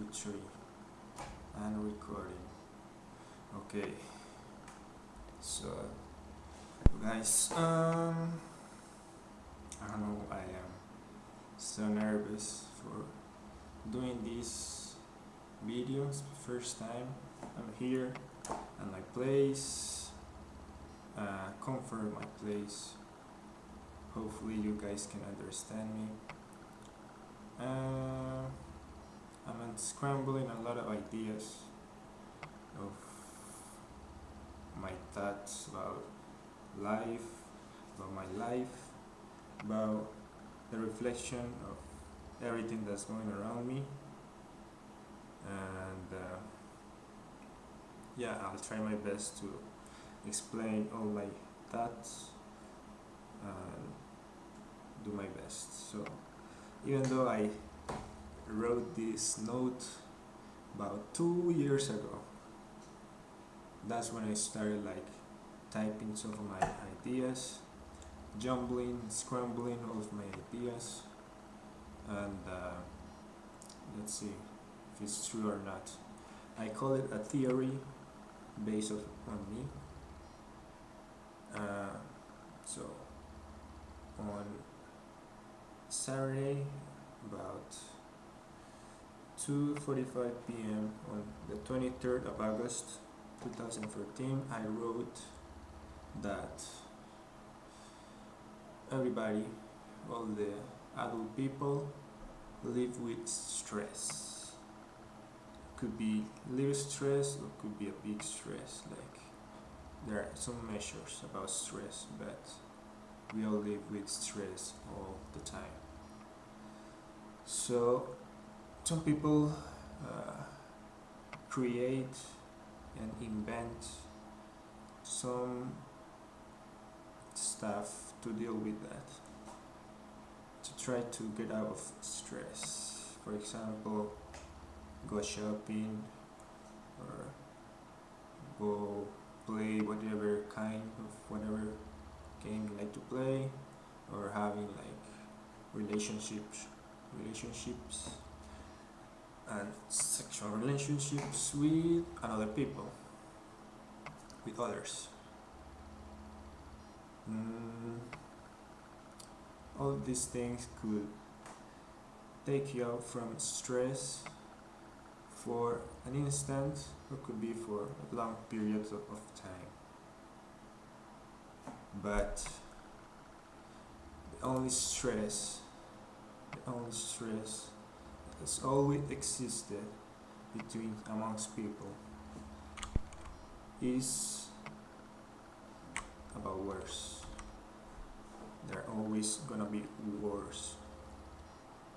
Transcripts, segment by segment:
two, three. And recording. Okay. So, guys, um, I know. I am so nervous for doing these videos. First time I'm here and my place. Uh, comfort my place. Hopefully, you guys can understand me. Uh, I'm scrambling a lot of ideas of my thoughts about life, about my life, about the reflection of everything that's going around me. And uh, yeah, I'll try my best to explain all my thoughts and do my best. So even though I wrote this note about two years ago, that's when I started like typing some of my ideas, jumbling, scrambling all of my ideas, and uh, let's see if it's true or not. I call it a theory based on me. Uh, so on Saturday about 2.45 p.m. on the 23rd of August 2014 I wrote that everybody, all the adult people live with stress. Could be little stress or could be a big stress like there are some measures about stress but we all live with stress all the time so some people uh, create and invent some stuff to deal with that. To try to get out of stress. For example go shopping or go play whatever kind of whatever game you like to play or having like relationships relationships and sexual relationships with another people with others. Mm, all these things could take you out from stress for an instant or could be for a long periods of, of time. But the only stress the only stress has always existed between amongst people is about wars. There are always gonna be wars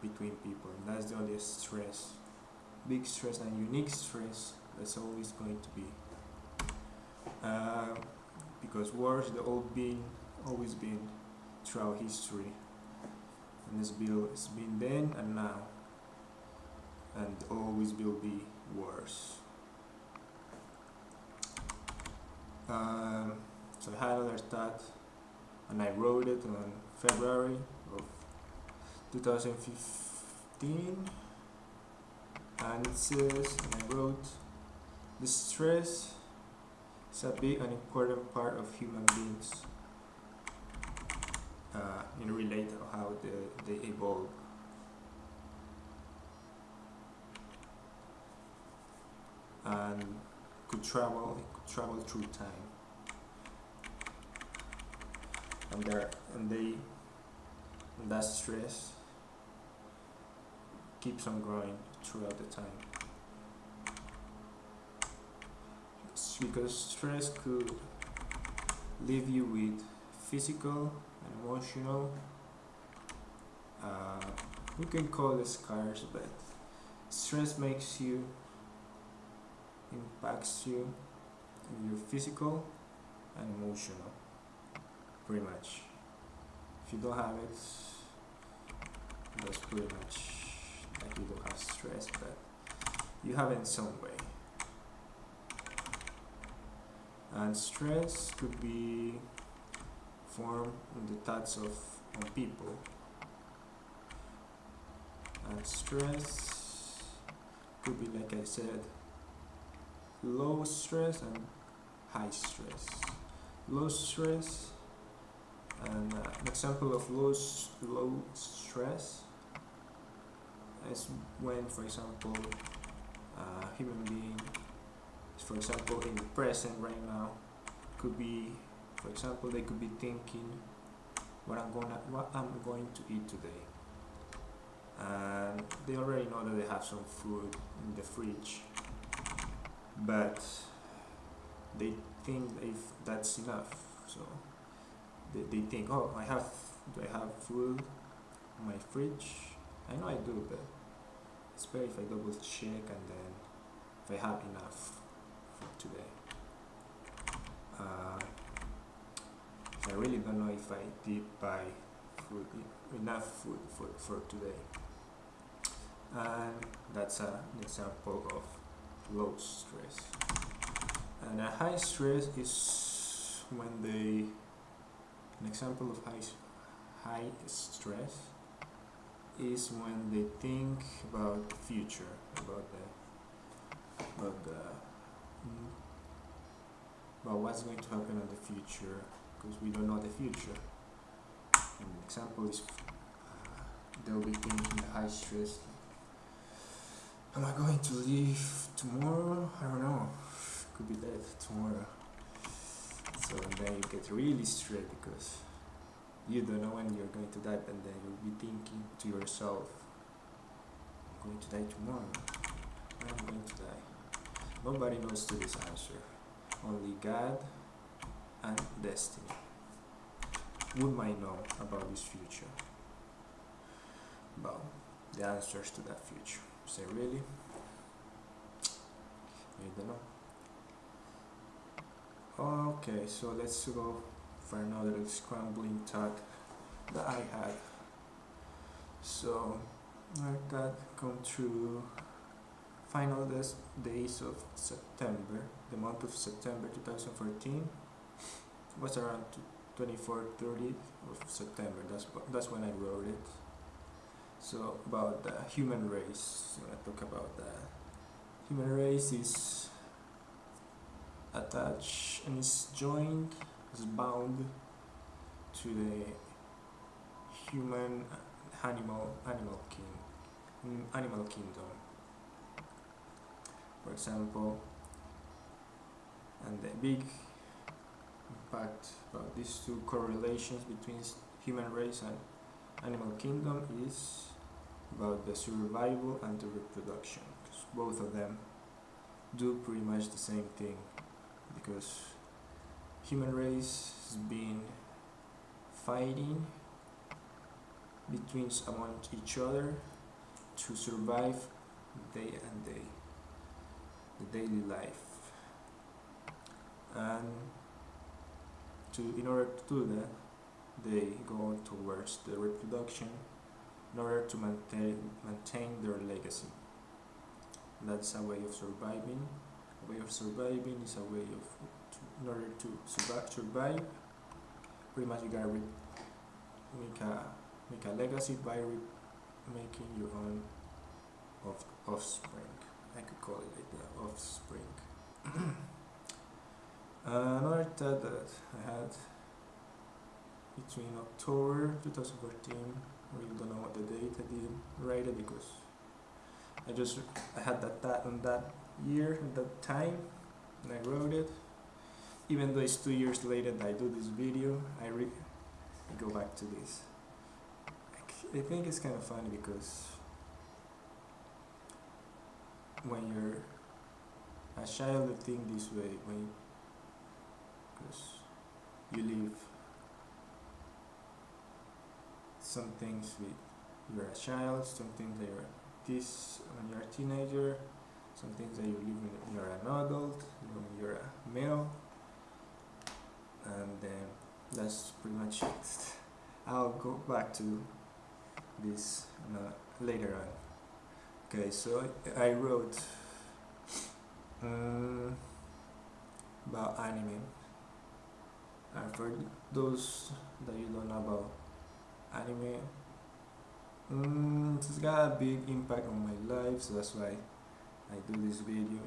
between people and that's the only stress big stress and unique stress that's always going to be. Uh, because wars the old been always been throughout history. And this bill has been then and now and always will be worse. um, so I had another thought and I wrote it on February of 2015 and it says and I wrote the stress is a big and important part of human beings uh, in relate how they, they evolve and could travel could travel through time. And there and they and that stress keeps on growing throughout the time. Because stress could leave you with physical and emotional uh, we can call it scars but stress makes you impacts you your physical and emotional pretty much. If you don't have it that's pretty much like you don't have stress but you have it in some way. And stress could be formed in the thoughts of people. And stress could be like I said low stress and high stress. Low stress and uh, an example of low, low stress is when for example a human being for example in the present right now could be for example they could be thinking what I'm gonna what I'm going to eat today. And they already know that they have some food in the fridge but they think if that's enough so they, they think oh I have do I have food in my fridge? I know I do but it's better if I double check and then if I have enough for today. Uh, I really don't know if I did buy food enough food for, for today. And that's an example of low stress. And a high stress is when they an example of high high stress is when they think about the future about the about the about what's going to happen in the future because we don't know the future. An example is uh, they'll be thinking high stress Am I going to leave tomorrow? I don't know. Could be dead tomorrow. So then you get really stressed because you don't know when you're going to die, and then you'll be thinking to yourself, I'm going to die tomorrow. I'm going to die. Nobody knows to this answer. Only God and destiny would might know about this future. About the answers to that future. Say really? I don't know. Okay, so let's go for another scrambling thought that I had. So I got come through final days of September, the month of September 2014 was around 24 30th of September. That's that's when I wrote it. So about the human race, I talk about the human race is attached and is joined, is bound to the human animal animal king animal kingdom. For example, and the big impact about these two correlations between human race and animal kingdom is about the survival and the reproduction because both of them do pretty much the same thing because human race has been fighting between among each other to survive day and day the daily life. And to in order to do that they go towards the reproduction in order to maintain, maintain their legacy. That's a way of surviving. A way of surviving is a way of, to, in order to survive, survive pretty much you gotta make a make a legacy by making your own of offspring. I could call it like that, offspring. another thought that I had between October 2014 really don't know what the date I didn't write it because I just I had that that on that year at that time and I wrote it. Even though it's two years later that I do this video I, re I go back to this. I think it's kind of funny because when you're a child you think this way. When because you live some things with you're a child, some things that you're this when you're a teenager, some things that you live when you're an adult, when you're a male, and then that's pretty much it. I'll go back to this uh, later on. Okay, so I, wrote um, about anime. And for those that you don't know about anime. Mm, it's got a big impact on my life so that's why I do this video.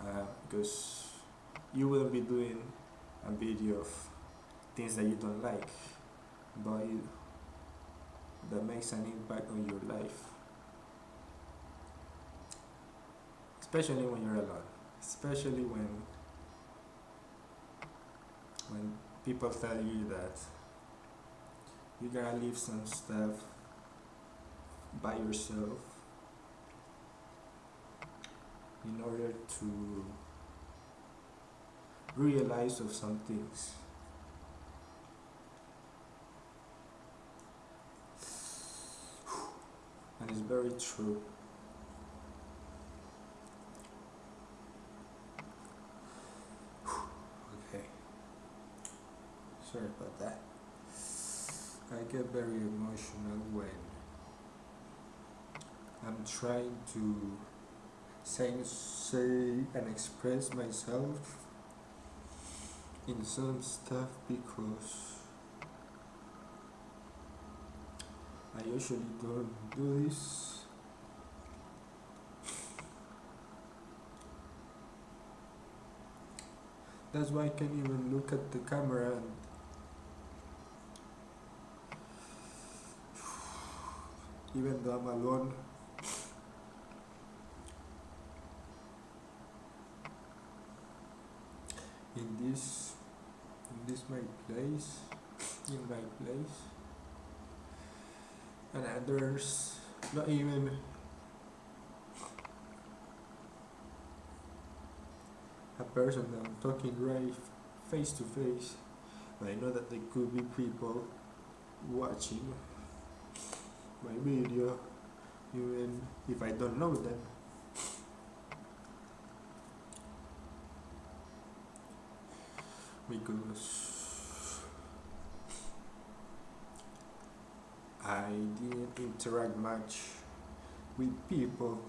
Uh, because you will be doing a video of things that you don't like but that makes an impact on your life. Especially when you're alone. Especially when when people tell you that you gotta leave some stuff by yourself in order to realize of some things. And it's very true. Okay. Sorry about that I get very emotional when I'm trying to say, say and express myself in some stuff because I usually don't do this. That's why I can't even look at the camera and even though I'm alone. In this in this my place in my place and others not even. A person I'm talking right face to face I know that there could be people watching my video even if I don't know them because I didn't interact much with people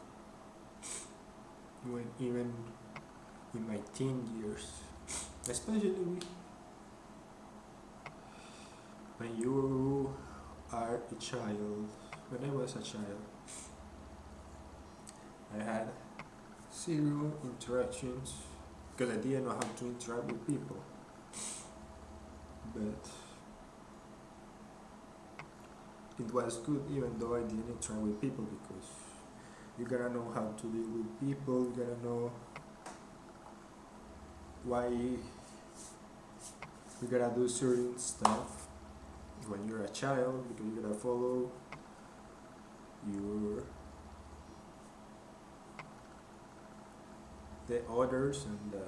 when even in my teen years especially when you are a child when I was a child I had zero interactions because I didn't know how to interact with people. But it was good even though I didn't interact with people because you gotta know how to deal with people you gotta know why you gotta do certain stuff when you're a child because you gotta follow your the orders and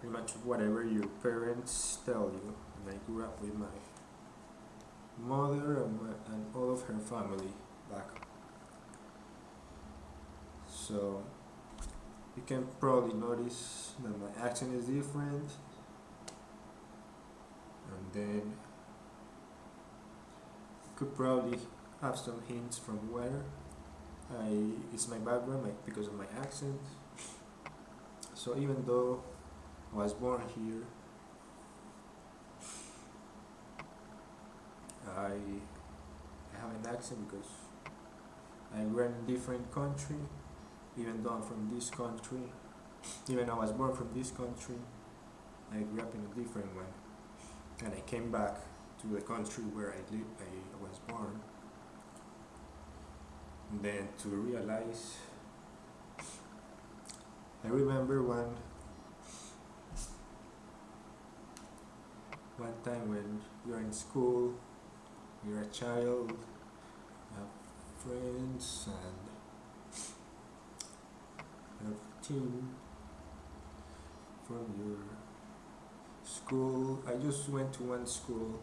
pretty much whatever your parents tell you. And I grew up with my mother and, my, and all of her family back so you can probably notice that my accent is different. And then could probably have some hints from where I it's my background like because of my accent. So even though I was born here I have an accent because I grew in a different country. Even though I'm from this country even though I was born from this country I grew up in a different one. And I came back to the country where I live, I was born. And then to realize I remember one one time when you're in school you're a child you have friends and you have team from your school. I just went to one school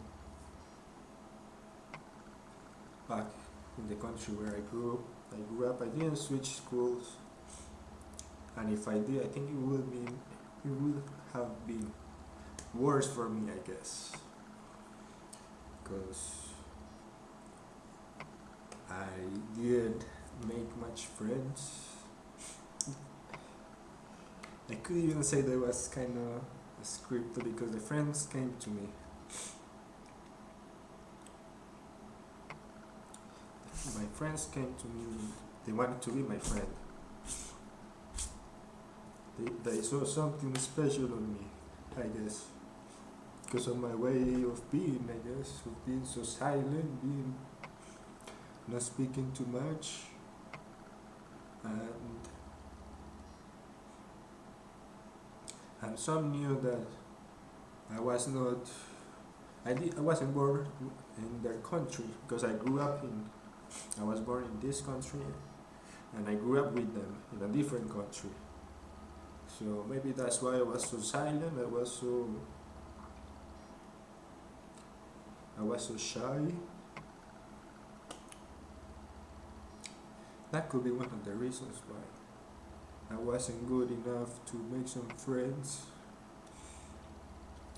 back in the country where I grew up. I grew up I didn't switch schools. And if I did I think it would be it would have been worse for me I guess. Because I didn't make much friends. I could even say there was kind of a script because the friends came to me my friends came to me. They wanted to be my friend. They, they saw something special on me, I guess. Because of my way of being, I guess, of being so silent, being not speaking too much, and and some knew that I was not. I did. I wasn't born in their country because I grew up in. I was born in this country, and I grew up with them in a different country. So maybe that's why I was so silent. I was so. I was so shy. That could be one of the reasons why I wasn't good enough to make some friends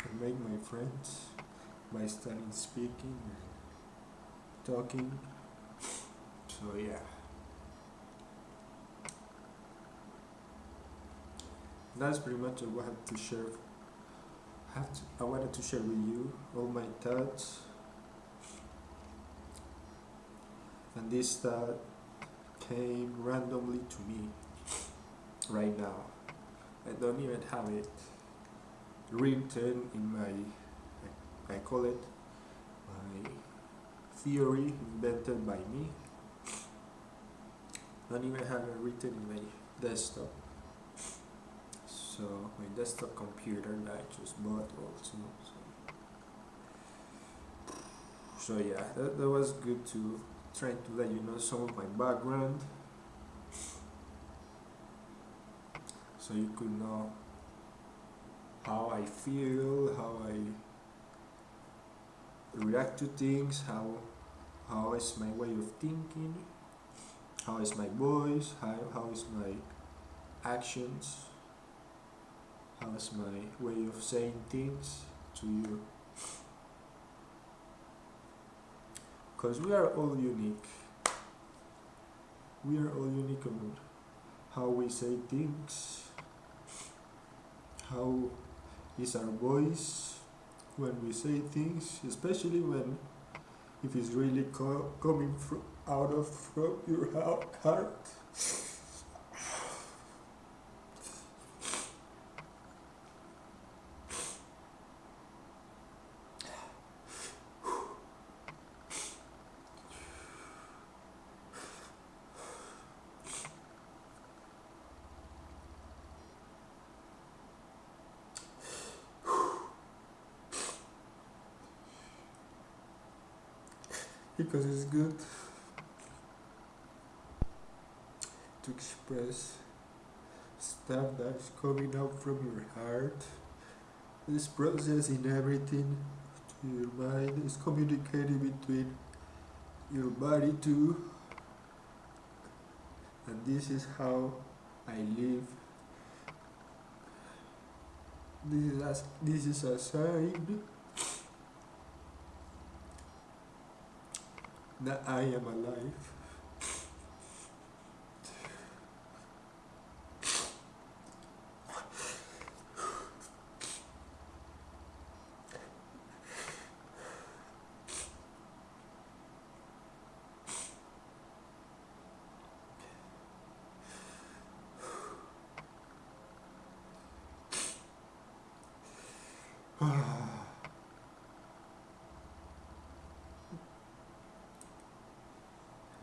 and make my friends by starting speaking and talking. So yeah. That's pretty much what I had to share. Have to, I wanted to share with you all my thoughts. And this thought came randomly to me right now. I don't even have it written in my, I call it my theory invented by me. Don't even have it written in my desktop. So my desktop computer that I just bought also. So, so yeah, that, that was good to try to let you know some of my background. So you could know how I feel, how I react to things, how how is my way of thinking, how is my voice, how, how is my actions, how is my way of saying things to you. Because we are all unique. We are all unique about how we say things, how is our voice when we say things, especially when if it's really co coming from out of your heart. because it's good to express stuff that's from your heart. This process in everything to your mind is communicated between your body too. And this is how I live. This is a, this is a sign that I am alive.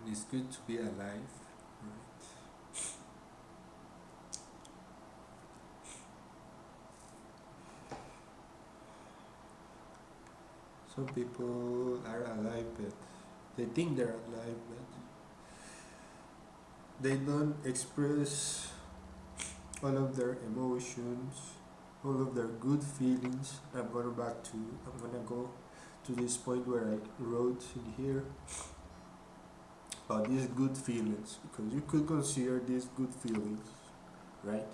It's good to be alive, right? Some people are alive, but they think they're alive, but they don't express all of their emotions, all of their good feelings. I'm gonna back to I'm gonna go to this point where I wrote in here about these good feelings because you could consider these good feelings right?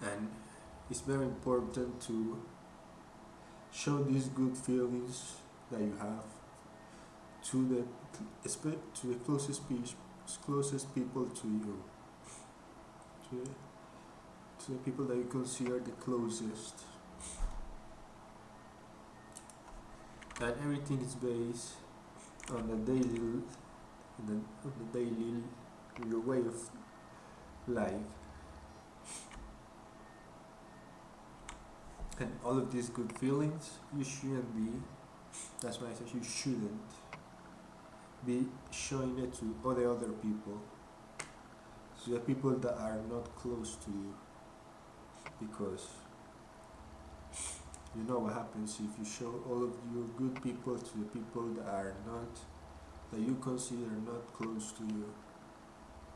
And it's very important to show these good feelings that you have to the to the closest people closest people to you. To, to the people that you consider the closest and everything is based on the daily the, on the daily your way of life. And all of these good feelings you shouldn't be that's why I said you shouldn't be showing it to all the other people. To the people that are not close to you. Because you know what happens if you show all of your good people to the people that are not that you consider not close to you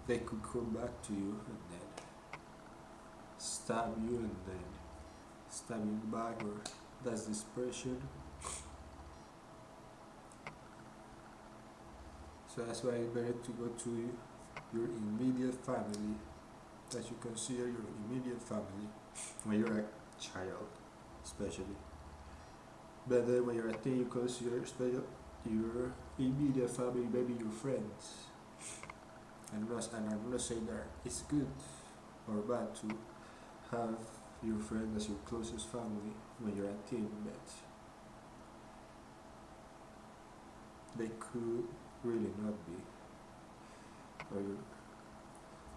they could come back to you and then stab you and then stab you back or that's desperation so that's why it's better to go to your immediate family that you consider your immediate family when you're a child especially. But then when you're a teen you consider special your immediate family maybe your friends. And and I'm not saying that it's good or bad to have your friend as your closest family when you're a teen but they could really not be. Or your,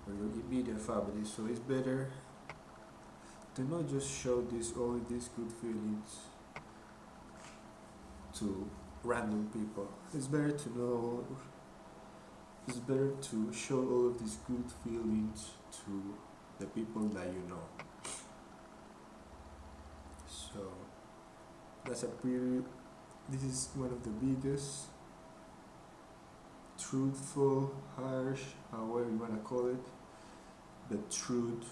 or your immediate family so it's better to not just show this all these good feelings to random people. It's better to know it's better to show all of these good feelings to the people that you know. So that's a pretty this is one of the biggest truthful, harsh, however you want to call it, the truth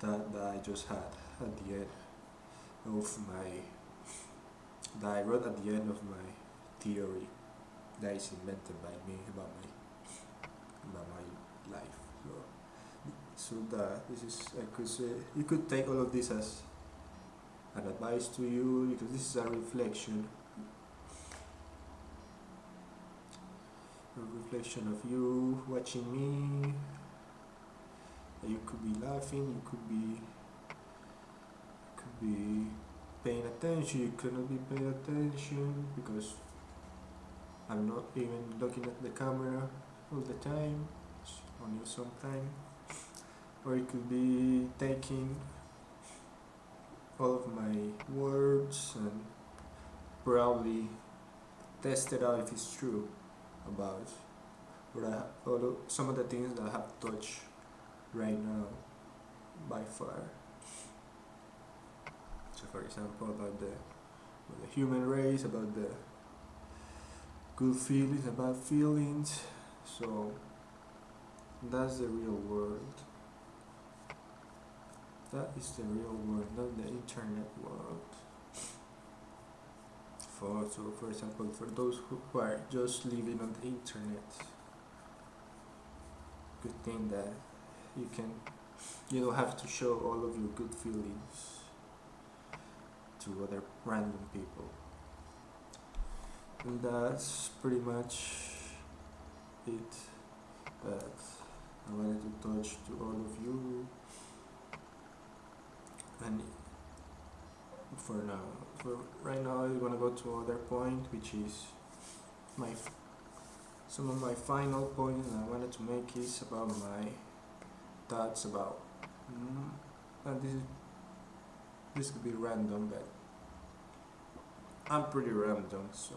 that, that I just had at the end of my, that I wrote at the end of my theory that is invented by me about my, about my life. So, so that this is, I could say, you could take all of this as an advice to you because this is a reflection a reflection of you watching me you could be laughing you could be could be paying attention you could not be paying attention because I'm not even looking at the camera all the time only sometime. Or it could be taking all of my words and probably test it out if it's true about what I although some of the things that I have touched right now by far. So for example about the, about the human race, about the good feelings, about feelings. So that's the real world. That is the real world, not the internet world for so for example for those who are just living on the internet good thing that you can you don't have to show all of your good feelings to other random people. And that's pretty much it. That I wanted to touch to all of you. And for now for right now I'm gonna go to other point which is my some of my final points I wanted to make is about my thoughts about mm, and this is this could be random but I'm pretty random so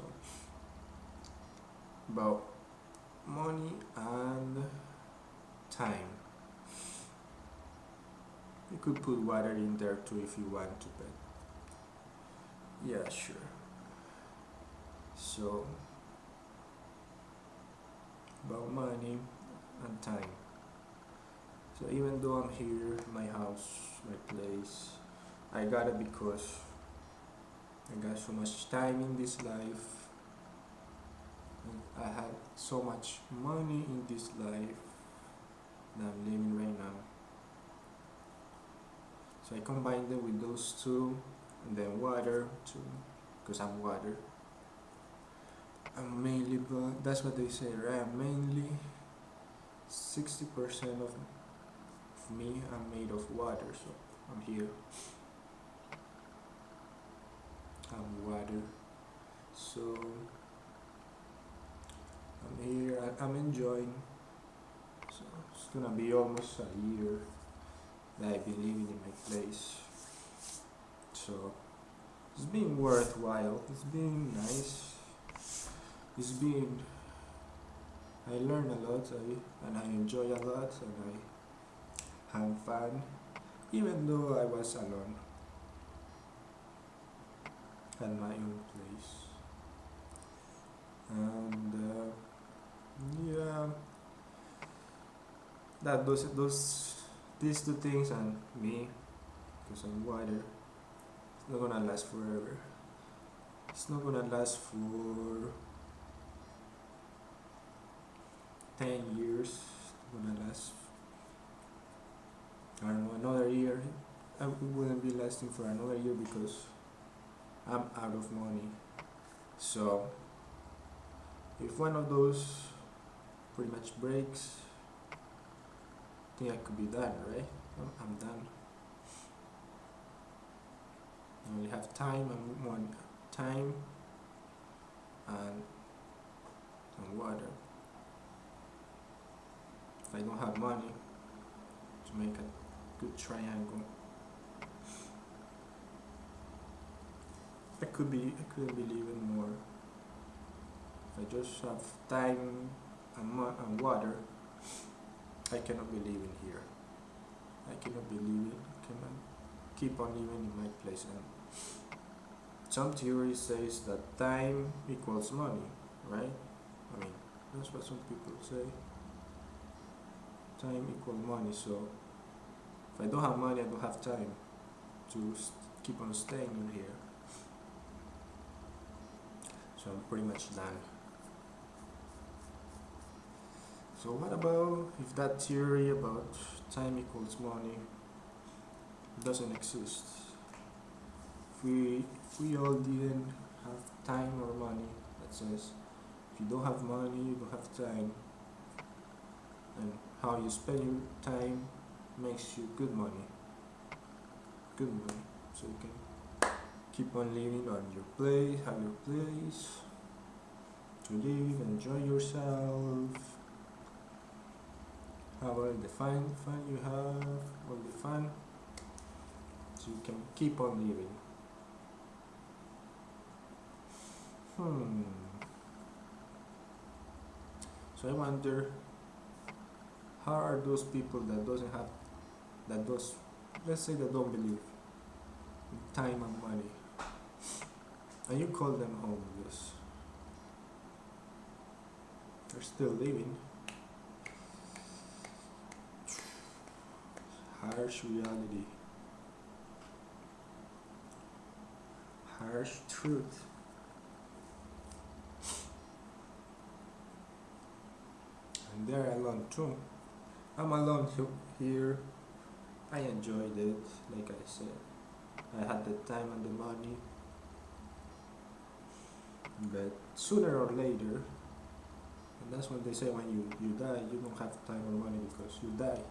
about money and time. You could put water in there too if you want to but yeah sure. So about money and time so even though I'm here my house my place I got it because I got so much time in this life. I had so much money in this life that I'm living right now. So I combined them with those two and then water too because I'm water. I'm mainly but that's what they say right? I'm mainly 60% of, me I'm made of water so I'm here I'm water. So I'm here. I, I'm enjoying. So it's gonna be almost a year that I've been living in my place. So it's been worthwhile. It's been nice. It's been. I learn a lot I, and I enjoy a lot and I have fun even though I was alone at my own place. And uh, yeah, that those those these two things and me, because I'm wider, it's not gonna last forever. It's not gonna last for ten years. It's gonna last. I don't know another year. I wouldn't be lasting for another year because I'm out of money. So if one of those pretty much breaks, I think I could be done, right? I'm, done. I only have time and one time and and water. If I don't have money to make a good triangle, I could be I couldn't believe it more. If I just have time and, and water, I cannot believe in here. I cannot be living. I cannot keep on living in my place. And some theory says that time equals money, right? I mean, that's what some people say. Time equals money. So I don't have money, I don't have time to keep on staying in here. So I'm pretty much done. So what about if that theory about time equals money doesn't exist? If we if we all didn't have time or money, that says if you don't have money, you don't have time, and how you spend your time makes you good money. Good money, so you can keep on living on your place, have your place to live, enjoy yourself have all the fun fun you have, all the fun, so you can keep on living. Hmm. So I wonder, how are those people that doesn't have, that does, let's say they don't believe in time and money, and you call them homeless, they're still living. harsh reality, harsh truth. And they're alone too. I'm alone here. I enjoyed it, like I said. I had the time and the money. But sooner or later, and that's when they say when you, you die, you don't have time or money because you die.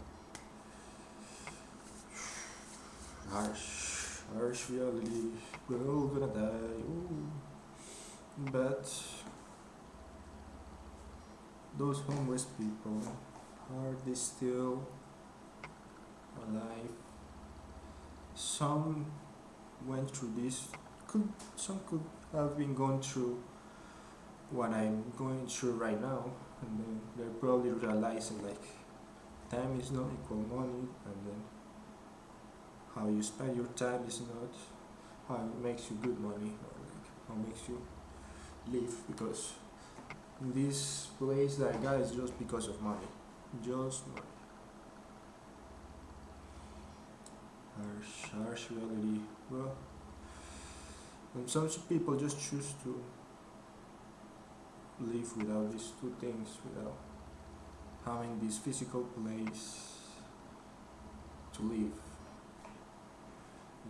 harsh, harsh reality. We're all gonna die. Ooh. But those homeless people, are they still alive? Some went through this. Could some could have been going through what I'm going through right now, and then they're probably realizing like time is not equal money, and then how you spend your time is not how it makes you good money or like how makes you live because this place that I got is just because of money. Just money. Harsh, harsh reality. Well, and some people just choose to live without these two things, without having this physical place to live.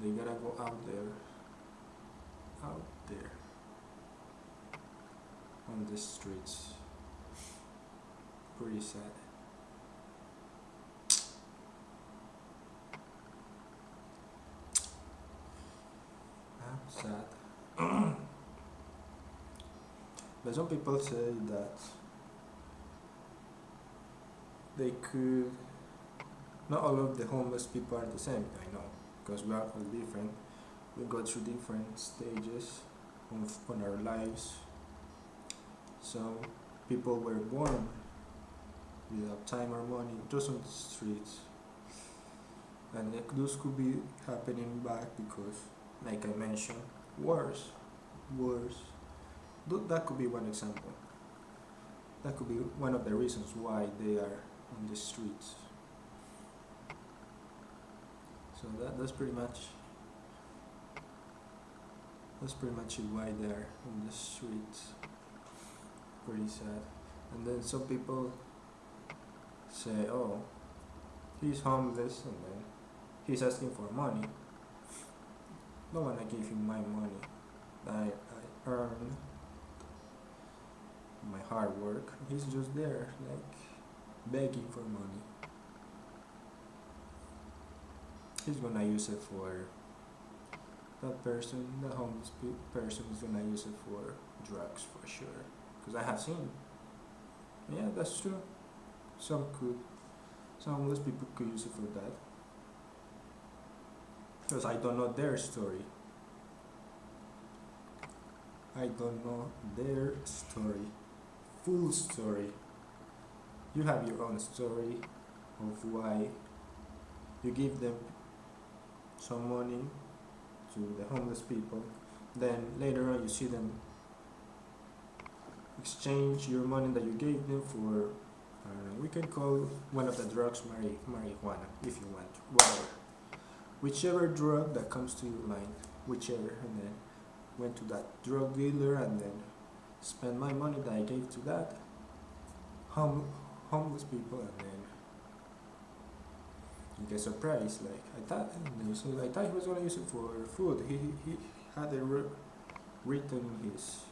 They gotta go out there out there on the streets. Pretty sad sad. But some people say that they could not all of the homeless people are the same i know because we are all different. We go through different stages of on our lives. Some people were born without time or money just on the streets. And those could be happening back because like i mentioned wars Th- that could be one example. That could be one of the reasons why they are on the streets. So that, that's pretty much that's pretty much it why they're on the streets. Pretty sad. And then some people say oh he's homeless and then he's asking for money don't wanna give him my money. That I, I earned my hard work. He's just there like begging for money. He's gonna use it for that person the homeless pe- person is gonna use it for drugs for sure. Because I have seen. Yeah that's true. Some could some homeless people could use it for that because I don't know their story. I don't know their story. Full story. You have your own story of why you give them some money to the homeless people. Then later on you see them exchange your money that you gave them for uh, we can call one of the drugs mari- marijuana if you want. Whatever whichever drug that comes to your mind whichever and then went to that drug dealer and then spend my money that I gave to that. Hom- homeless people and then you get surprised like I thought so I thought he was gonna use it for food. He, he, he had it written his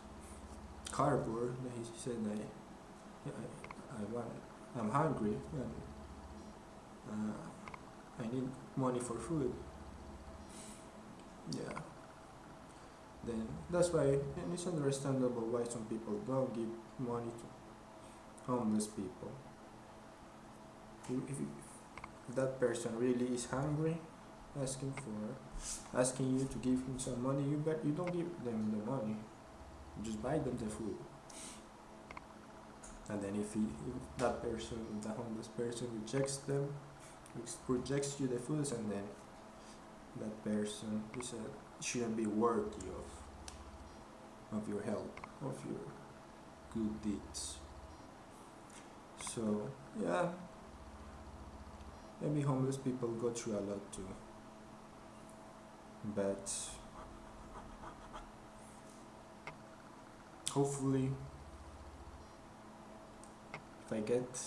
cardboard that he said that I, I, I want I'm hungry and uh, I need money for food. Yeah. Then that's why and it's understandable why some people don't give money to homeless people. If, if, that person really is hungry asking for asking you to give him some money you bet you don't give them the money. You just buy them the food. And then if, he, if that person the homeless person rejects them rejects you the foods and then that person is a, shouldn't be worthy of of your help of your good deeds. So yeah. Maybe homeless people go through a lot too. But hopefully if I get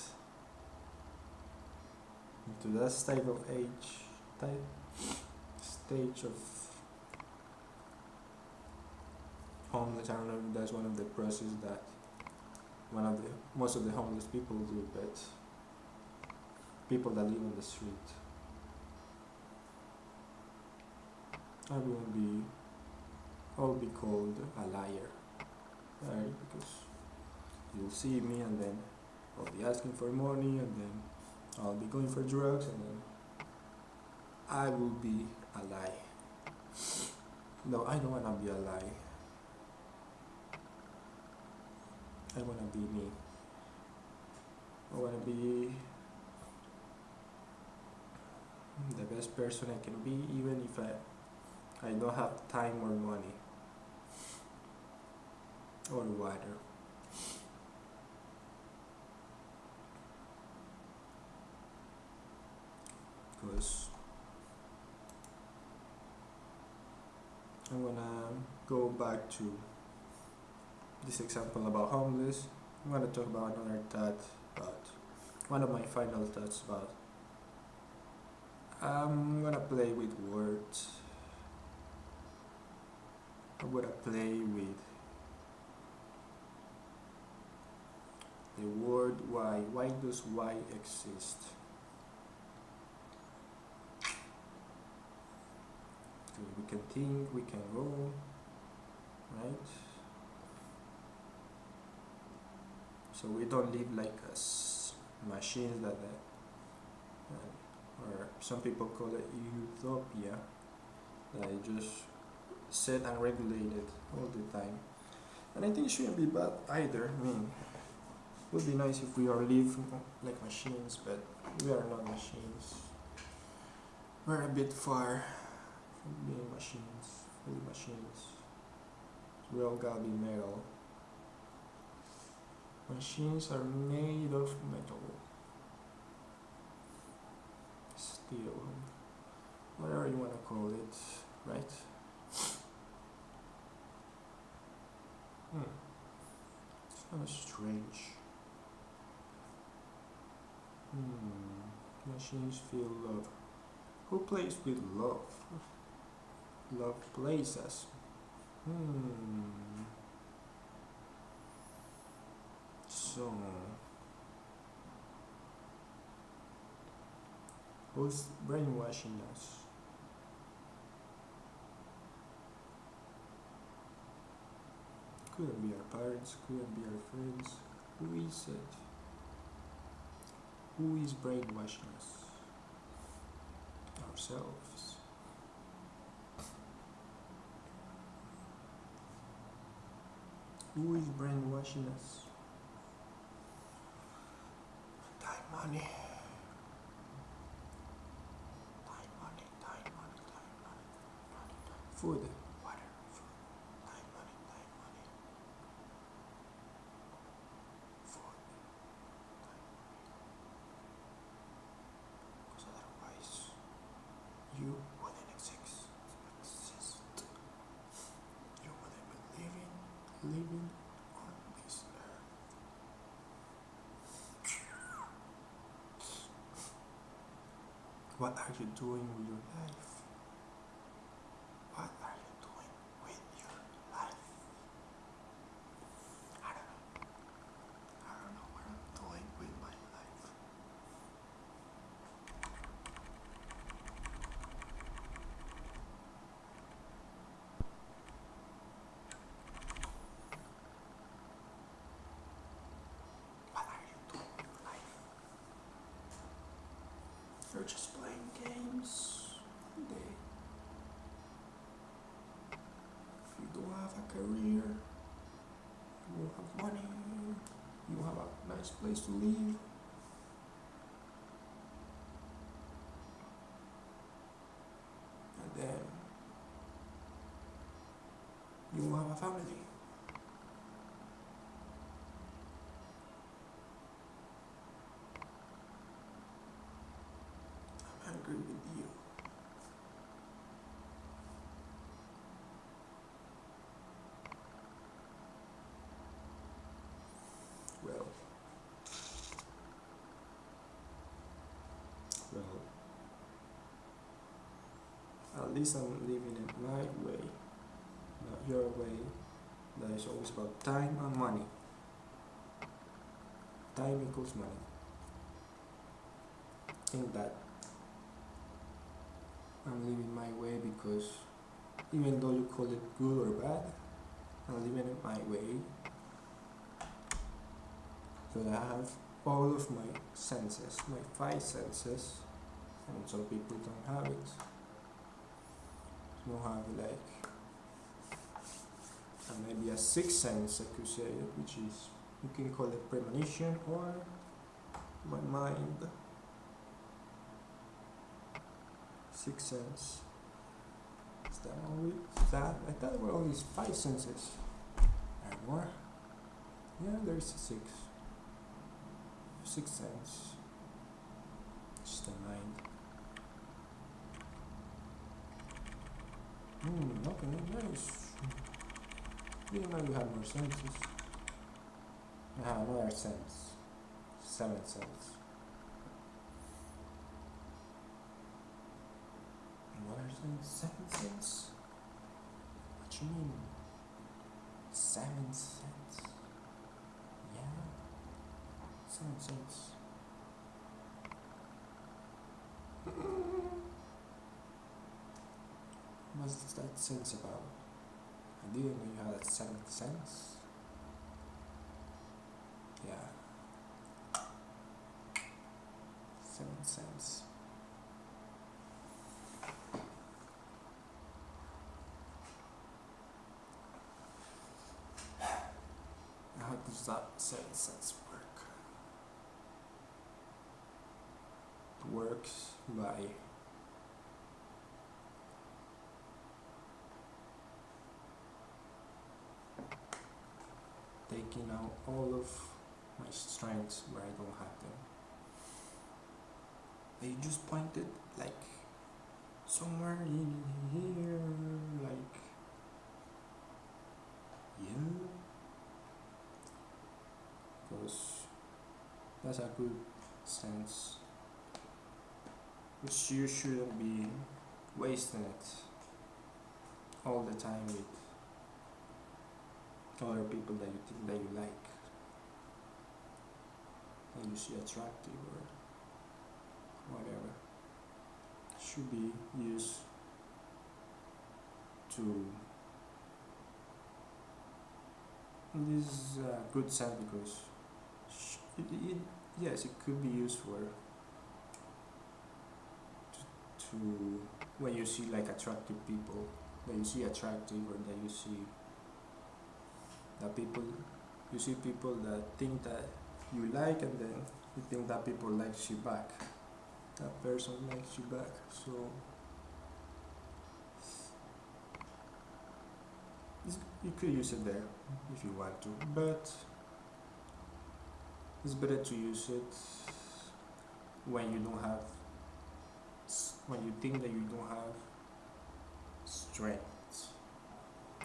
into that type of age type stage of homeless I don't know if that's one of the process that one of the most of the homeless people do but people that live on the street. I will be I'll be called a liar right? Because you'll see me and then I'll be asking for money and then I'll be going for drugs and then I will be a lie. No I don't wanna be a lie. I wanna be me. I wanna be the best person I can be even if I I don't have time or money or water because I'm gonna go back to this example about homeless. I'm gonna talk about another thought about one of my final thoughts about I'm gonna play with words. I'm gonna play with the word why. Why does why exist? Okay, we can think, we can go, right? So we don't live like us machines that, uh, or some people call it utopia, that is just set and regulated all the time. And I think it shouldn't be bad either. I mean, it would be nice if we are live like machines, but we are not machines. We're a bit far being machines, fully machines. We all gotta be metal. Machines are made of metal. Steel. Whatever you wanna call it, right? Hmm. It's kind of strange. Hmm. Machines feel love. Who plays with love? Love plays us. Hmm. So, who's brainwashing us? Couldn't be our parents, couldn't be our friends. Who is it? Who is brainwashing us? Ourselves. Who is brainwashing us? Time money. Time money, time money, time money, money. Food, food, time money, time money. Food, time money. Because otherwise, you wouldn't exist. exist. You wouldn't be living, living on this earth. What are you doing with your life? What are you doing with your life? I don't know. I don't know what I'm doing with my life. What are you doing with your life? You're just games day. If you don't have a career, you won't have money, you won't have a nice place to live. And then you won't have a family. I'm angry with you. Well, well, at least I'm living it my way, not your way. That is always about time and money. Time equals money. think that I'm living my way because even though you call it good or bad, I'm living it my way. So I have all of my senses, my five senses, and some people don't have it. Have like uh, maybe a sixth sense, I could say, which is you can call it premonition or my mind. Sixth sense. Is that only that? I thought there were only five senses. There more. Yeah, there's six. Sixth sense. It's the mind. Hmm, okay, nice. Didn't know you had more senses. Have another sense. Seven sense. Another sense? Seventh sense? What you mean? Seven sense? Yeah. Seven sense. was that sense about? I didn't know you had a seventh sense. Yeah. Seventh sense. How does that seventh sense work? It works by taking out all of my strengths where I don't have them. They just pointed like somewhere in here, like yeah, because that's a good sense. Which you shouldn't be wasting it all the time with other people that you think that you like and you see attractive or whatever should be used to this is a good sense because it, it, yes it could be used for to, to when you see like attractive people that you see attractive or that you see that people you see people that think that you like and then you think that people likes you back. That person likes you back so you could use it there if you want to but it's better to use it when you don't have when you think that you don't have strength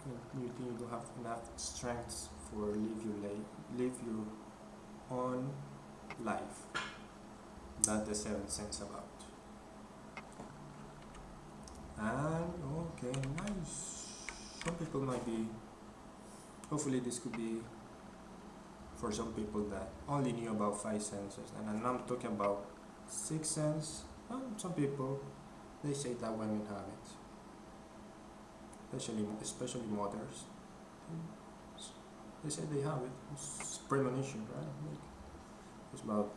you think you don't have enough strength for live your live your own life. That the seventh sense about. And okay nice. Some people might be hopefully this could be for some people that only knew about five senses. And I'm talking about six sense um, some people they say that women have it especially especially mothers. They say they have it. It's premonition right? Like it's about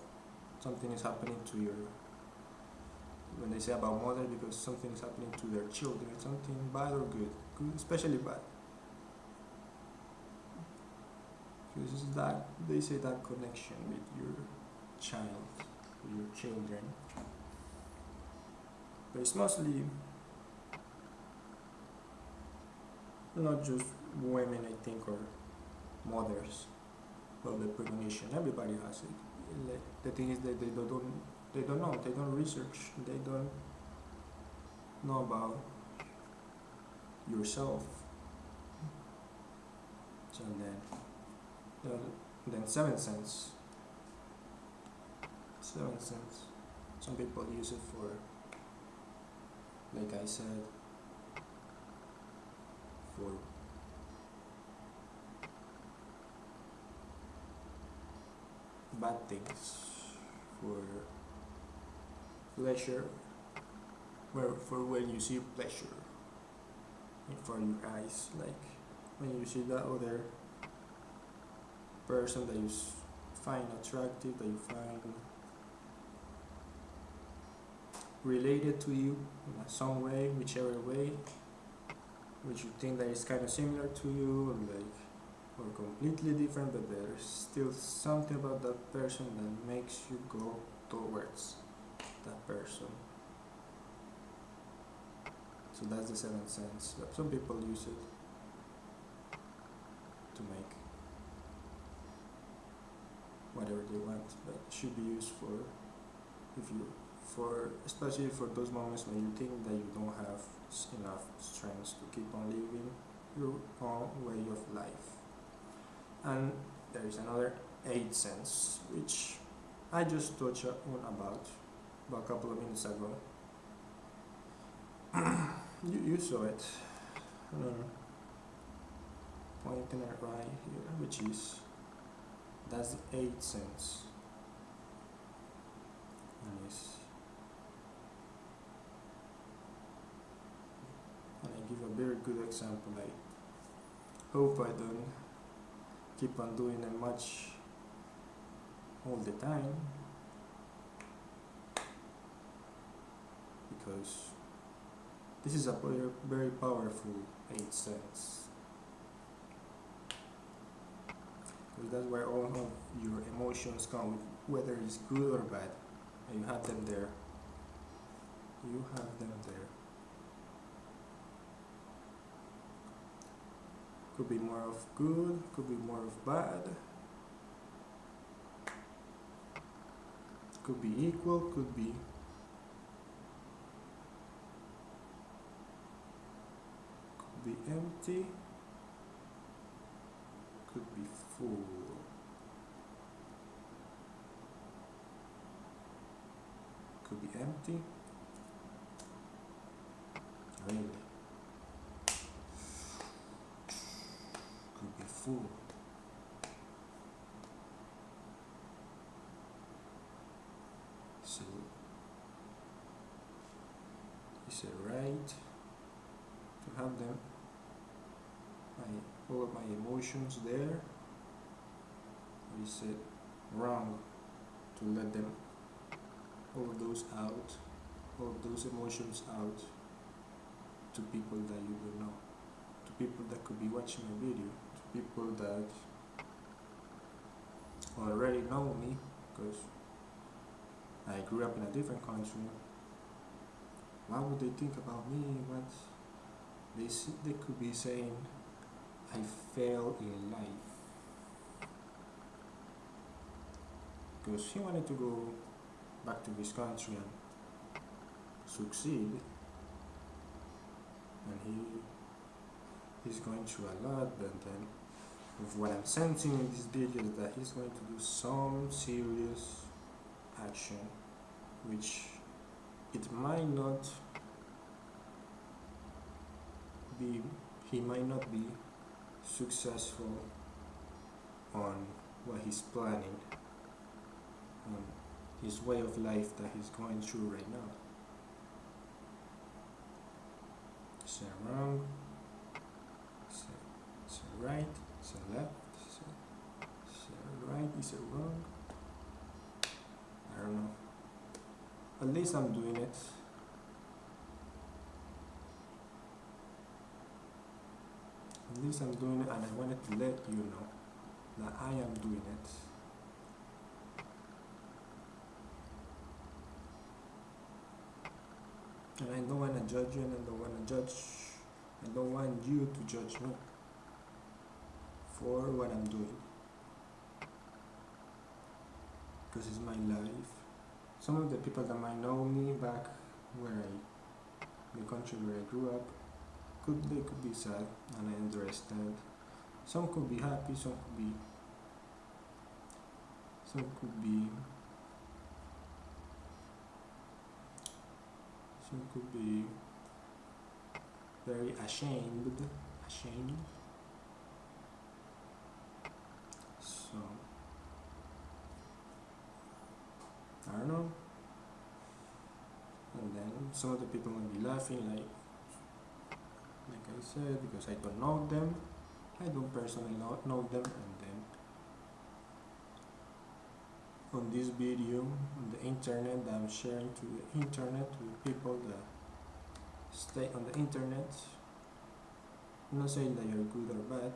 something is happening to your when they say about mother because something is happening to their children something bad or good. Good especially bad. Because it's that they say that connection with your child with your children. But it's mostly not just women I think or mothers but the premonition everybody has it. The thing is that they don't they don't know. They don't research. They don't know about yourself. So then then, seventh sense seventh sense some people use it for like I said for bad things for pleasure where for when you see pleasure in front of your eyes like when you see that other person that you find attractive that you find related to you in some way whichever way which you think that is kind of similar to you or like or completely different but there's still something about that person that makes you go towards that person. So that's the seventh sense but some people use it to make whatever they want but it should be used for if you for especially for those moments when you think that you don't have enough strength to keep on living your own way of life. And there is another eighth sense which I just touched on about about a couple of minutes ago. You, you saw it. Uh, pointing it right here which is that's the eighth sense. And it's and I give a very good example I hope I don't keep on doing it much all the time. Because this is a very, very powerful 8 cents because that's where all of your emotions come whether it's good or bad. And you have them there. You have them there could be more of good could be more of bad. Could be equal could be could be empty could be full. Could be empty. Really full so is it right. To have them my all of my emotions there. Or is it wrong. To let them all of those out all of those emotions out to people that you don't know to people that could be watching my video people that already know me because I grew up in a different country. What would they think about me? What they, s- they could be saying I fail in life because he wanted to go back to his country and succeed. And he is going through a lot but then what I'm sensing in this video is that he's going to do some serious action which it might not be he might not be successful on what he's planning on his way of life that he's going through right now. It wrong? It, is right it left it right is it wrong. I don't know. At least I'm doing it. At least I'm doing it and I wanted to let you know that I am doing it. And I don't want to judge you and I don't want to judge I don't want you to judge me for what I'm doing. Because it's my life. Some of the people that might know me back where I the country where I grew up could they could be sad and I understand. Some could be happy some could be some could be some could be very ashamed ashamed so I don't know. And then some of the people will be laughing like like I said because I don't know them. I don't personally know, know them. And then on this video on the internet I'm sharing to the internet to the people that stay on the internet I'm not saying that you're good or bad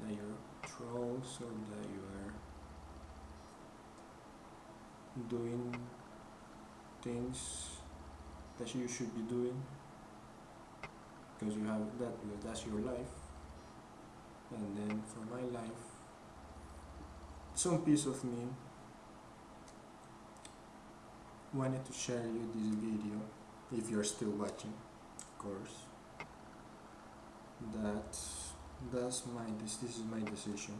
that you're trolls or that you are doing things that you should be doing. Because you have that that's your life. And then for my life some piece of me. Wanted to share you this video if you're still watching of course. That that's my this, this is my decision.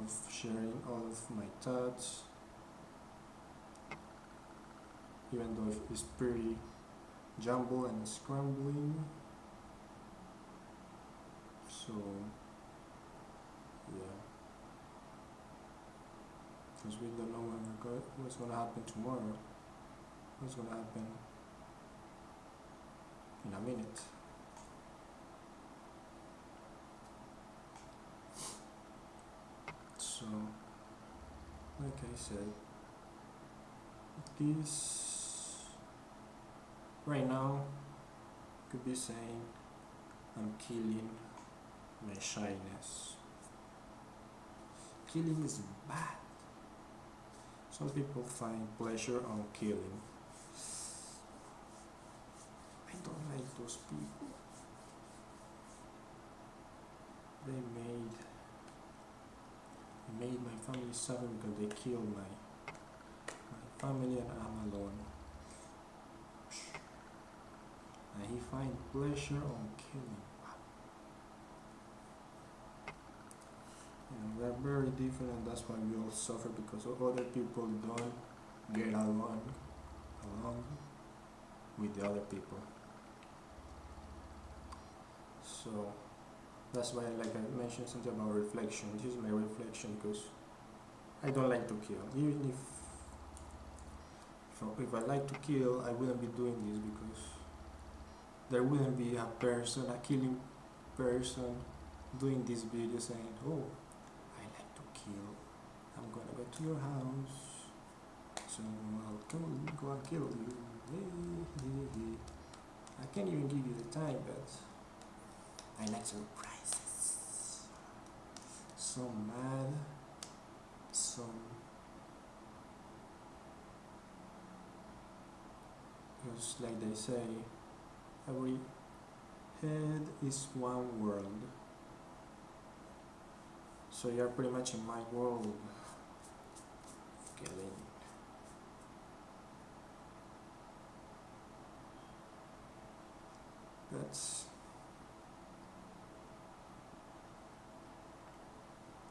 Of sharing all of my thoughts. Even though it's pretty jumble and scrambling. So yeah. Because we don't know go- what's going to happen tomorrow. What's going to happen in a minute said this right now could be saying I'm killing my shyness. Killing is bad. Some people find pleasure on killing. I don't like those people. They made made my family suffer because they killed my my family and I'm alone. And he find pleasure on killing. And we're very different and that's why we all suffer because other people don't get along along with the other people. So that's why like I mentioned something about reflection. This is my reflection because I don't like to kill. Even if if I, like to kill I wouldn't be doing this because there wouldn't be a person, a killing person doing this video saying, Oh, I like to kill. I'm gonna go to your house. So I'll come go and kill you. I can't even give you the time but I like surprises. Some mad, some just like they say, every head is one world. So you're pretty much in my world. Killing. That's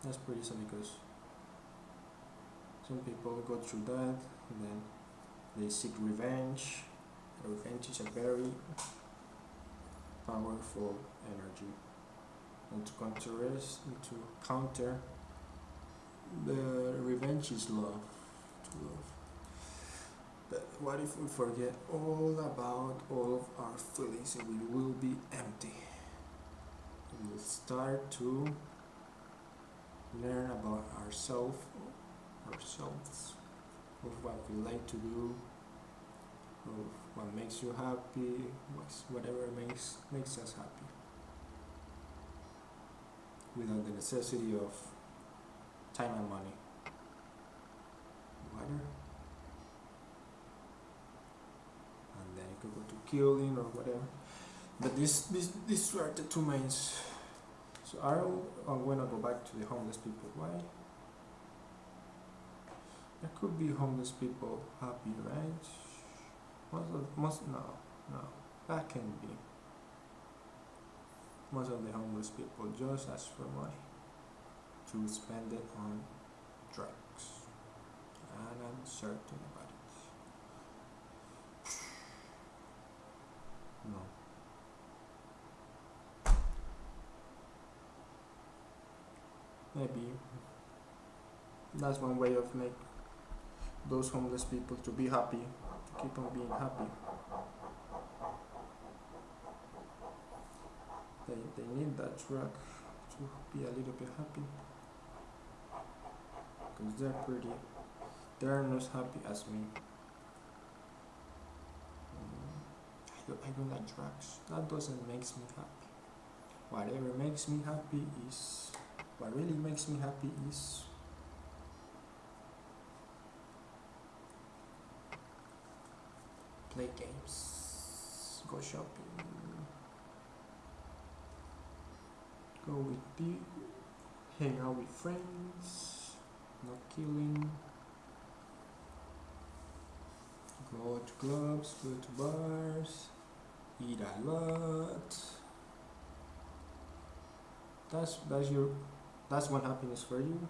that's pretty sad because some people go through that and then they seek revenge. Revenge is a very powerful energy. And to contrast, to counter, the revenge is love. To love. But what if we forget all about all of our feelings and we will be empty? We'll start to learn about ourselves, ourselves, of what we like to do, of what makes you happy, whatever makes makes us happy, without the necessity of time and money. Water, and then you could go to killing or whatever. But this this these are the two mains. So I uh, I'm gonna go back to the homeless people. Why? There could be homeless people happy, right? Most of most no no that can be. Most of the homeless people just ask for money to spend it on drugs, and I'm certain about it. No. Maybe that's one way of make those homeless people to be happy, to keep on being happy. They, they need that drug to be a little bit happy. Because they're pretty, they're not as happy as me. Mm, I don't, I don't like drugs. That doesn't makes me happy. Whatever makes me happy is, what really makes me happy is play games, go shopping, go with people, hang out with friends, not killing, go to clubs, go to bars, eat a lot. That's that's your that's one happiness for you.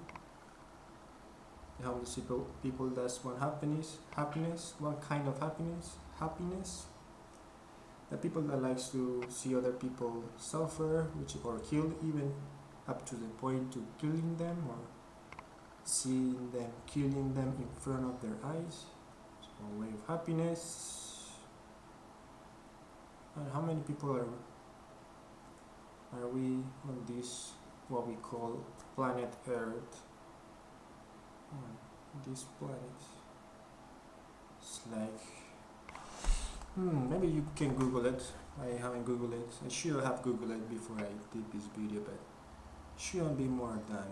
The homeless people, people that's one happiness, happiness, one kind of happiness, happiness. The people that likes to see other people suffer, which or killed even up to the point to killing them or seeing them killing them in front of their eyes. So a way of happiness. And how many people are are we on this what we call planet Earth? This planet. It's like Hmm, maybe you can Google it. I haven't Googled it. I should have Googled it before I did this video, but shouldn't be more than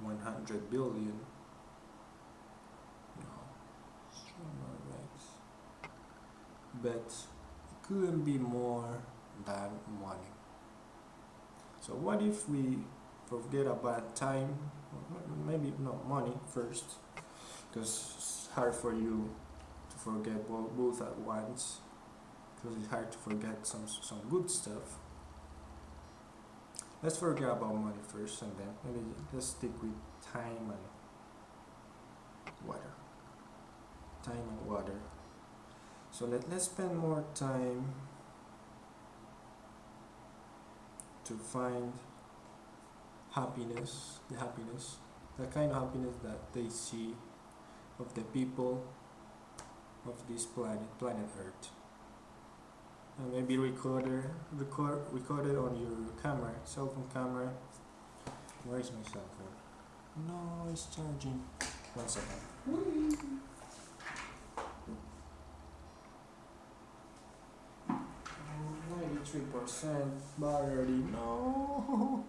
100 billion. No, but it couldn't be more than money. So what if we forget about time? Maybe not money first, because it's hard for you to forget both at once. Because it's hard to forget some some good stuff let's forget about money first and then maybe let's stick with time and water time and water so let, let's spend more time to find happiness the happiness the kind of happiness that they see of the people of this planet planet earth. And maybe recorder record record it on your camera cell phone camera. Where is my cell phone? No it's charging. One second Ninety-three percent battery. No.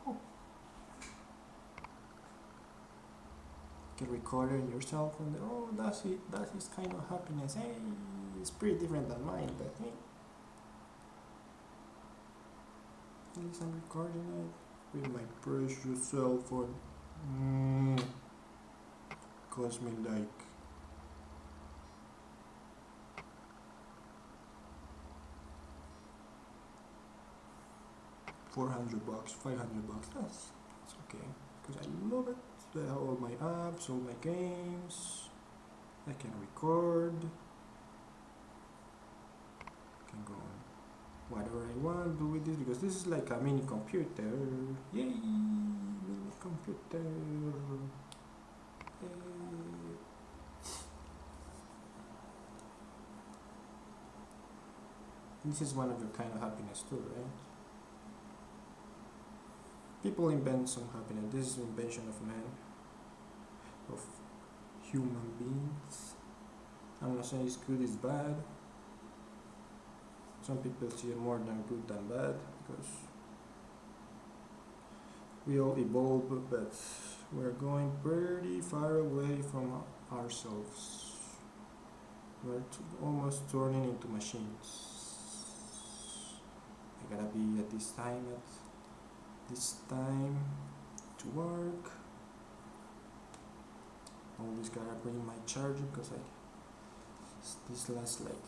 Can record it yourself and oh, that's it. That is kind of happiness. Hey, it's pretty different than mine, but hey. At least I'm recording it with my precious cell phone. Mm. Cost me like four hundred bucks, five hundred bucks. That's that's okay because I love it. Have all my apps, all my games. I can record. I can go on whatever I want to do with this because this is like a mini computer yay mini computer Yay. this is one of your kind of happiness too right people invent some happiness. This is invention of man of human beings. I'm not saying it's good it's bad. Some people see it more than good than bad because we all evolve but we're going pretty far away from ourselves. We're almost turning into machines. I gotta be at this time at this time to work I always gotta bring my charger because I this lasts like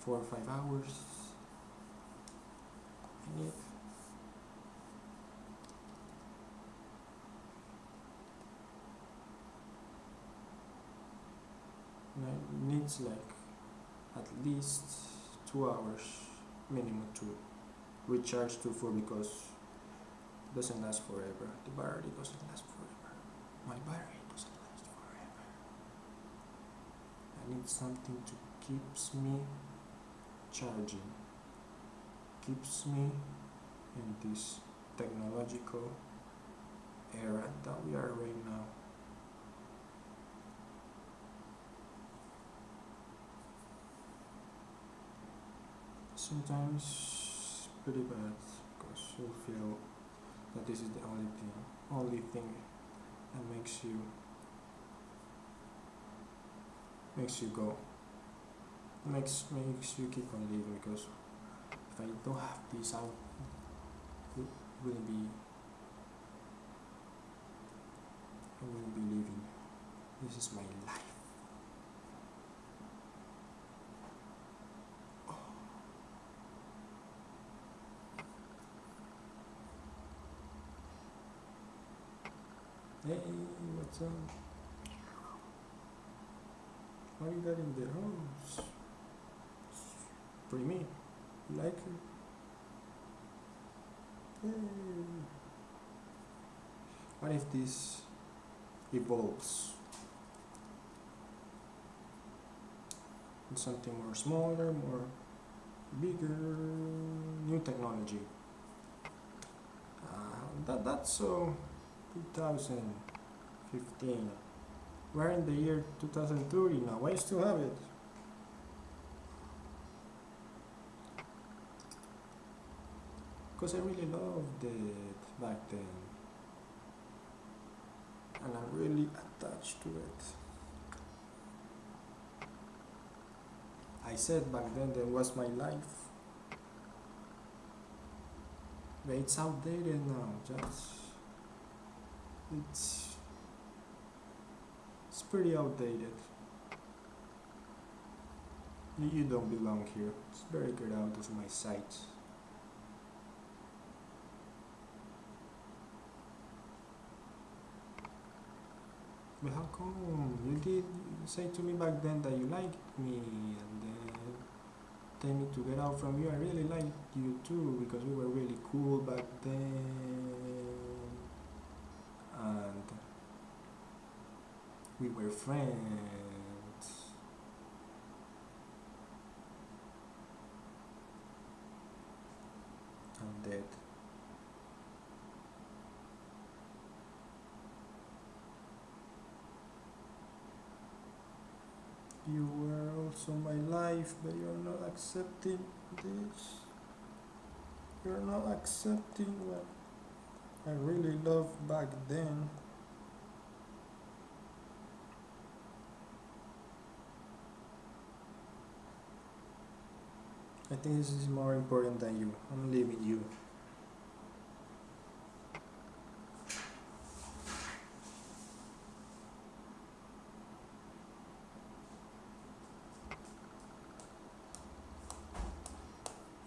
four or five hours. I need it needs like at least two hours minimum to recharge to full because doesn't last forever. The battery doesn't last forever. My battery doesn't last forever. I need something to keeps me charging keeps me in this technological era that we are right now. Sometimes pretty bad because you feel that this is the only thing, only thing that makes you makes you go makes makes you keep on living because if I don't have this I wouldn't be I wouldn't be living. This is my life Hey, what's up? What you got in the house? For me, you like? Yay. What if this evolves something more smaller, more bigger, new technology? Uh, that that's so 2015. We're in the year 2030 now. Why still have it? Because I really loved it back then. And I'm really attached to it. I said back then that was my life. But it's outdated now, just it's it's pretty outdated. You don't belong here. It's better get out of my sight. But how come you did say to me back then that you liked me and then tell me to get out from you? I really liked you too because we were really cool back then and we were friends. I'm dead. You were also my life, but you're not accepting this. You're not accepting what I really loved back then. I think this is more important than you. I'm leaving you.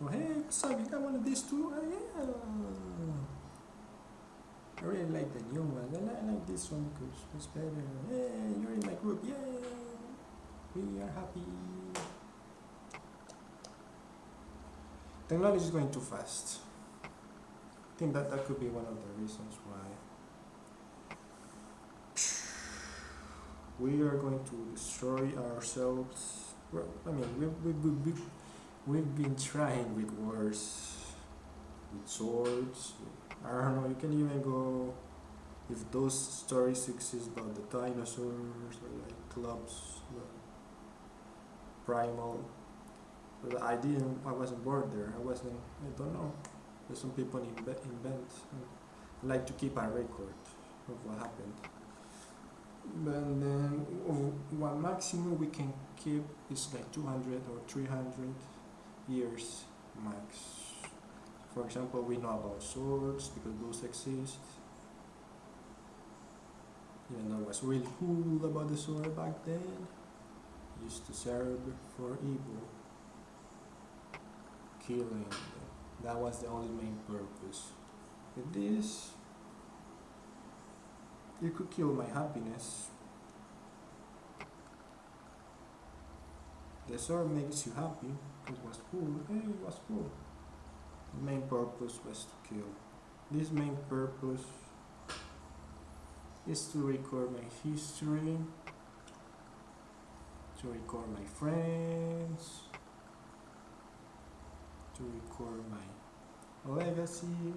Oh hey, got one of these too? Oh yeah. I really like the new one. Like, I like this one because it's better. Hey, you're in my group. Yay! We are happy. Technology is going too fast. I think that that could be one of the reasons why we are going to destroy ourselves. Well, I mean, we, we, we, we, we've been trying with wars, with swords. I don't know, you can even go if those stories exist about the dinosaurs or like clubs, the primal. But I didn't, I wasn't born there. I wasn't, I don't know. There's some people invent, invent like to keep a record of what happened. But then what maximum we can keep is like 200 or 300 years max. For example, we know about swords because those exist. Even though it was really cool about the sword back then, used to serve for evil, killing. That was the only main purpose. With this, you could kill my happiness. The sword makes you happy. It was cool. Hey, it was cool. Main purpose was to kill. This main purpose is to record my history, to record my friends, to record my legacy,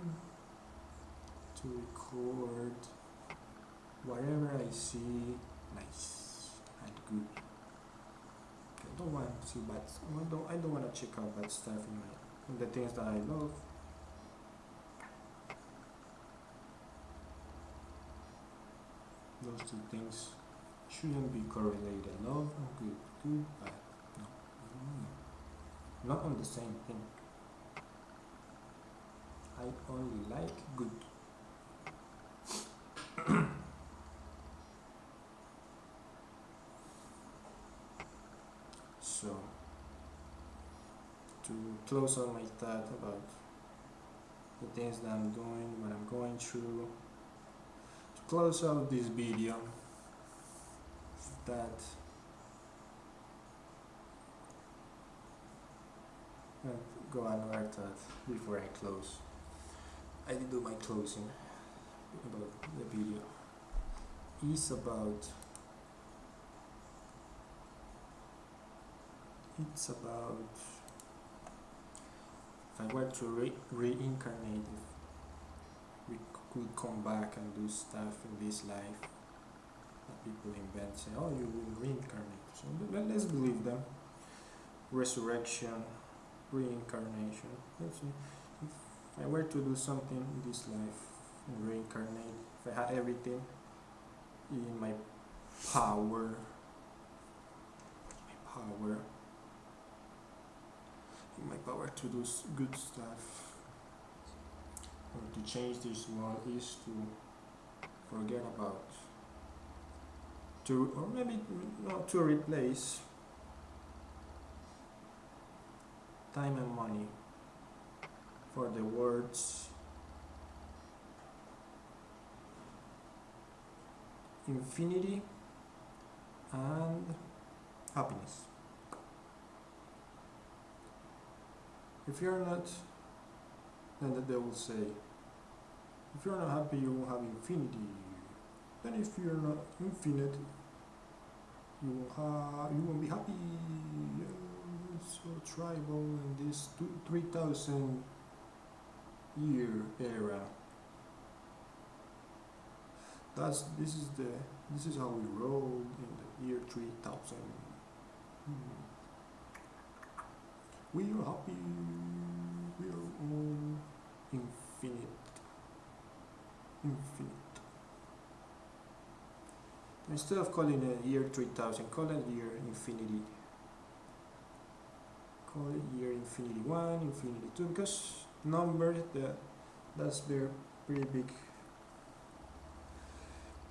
to record whatever I see nice and good. I don't want to see bad. I don't. I don't want to check out bad stuff in my the things that I love. Those two things shouldn't be correlated. Love and good, good, bad. No, no, not on the same thing. I only like good. so, to close all my thought about the things that I'm doing, what I'm going through, to close out this video, that uh, go another thought before I close. I did do my closing about the video. It's about it's about if I were to re reincarnate if we could come back and do stuff in this life that people invent say oh you will reincarnate. So let, let's believe them. Resurrection reincarnation. Let's see. If I were to do something in this life and reincarnate, if I had everything in my power, my power, my power to do good stuff. Or to change this world is to forget about to or maybe not to replace time and money for the words. Infinity and happiness if you're not then they will say if you're not happy you will have infinity. Then if you're not infinite you will have you won't be happy. So tribal in this two, 3000 year era. That's this is the this is how we roll in the year 3000 Hmm. We are happy. We are all infinite. Infinite. Instead of calling it year 3000 call it year infinity. Call it year infinity 1 infinity 2 because numbers that that's their pretty big